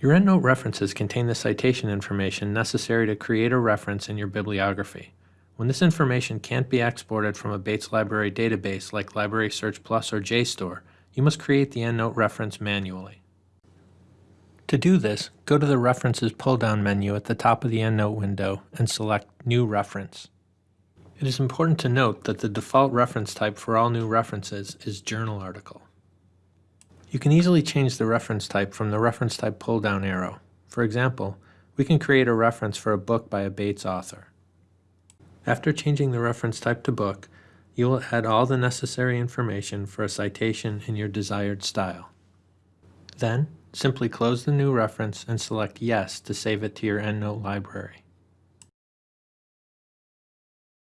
Your EndNote references contain the citation information necessary to create a reference in your bibliography. When this information can't be exported from a Bates Library database like Library Search Plus or JSTOR, you must create the EndNote reference manually. To do this, go to the References pull-down menu at the top of the EndNote window and select New Reference. It is important to note that the default reference type for all new references is Journal Article. You can easily change the reference type from the reference type pull-down arrow. For example, we can create a reference for a book by a Bates author. After changing the reference type to book, you will add all the necessary information for a citation in your desired style. Then, simply close the new reference and select Yes to save it to your EndNote library.